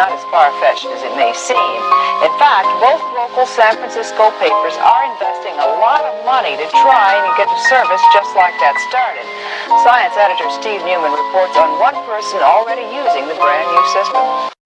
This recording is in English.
Not as far-fetched as it may seem. In fact, both local San Francisco papers are investing a lot of money to try and get a service just like that started. Science editor Steve Newman reports on one person already using the brand new system.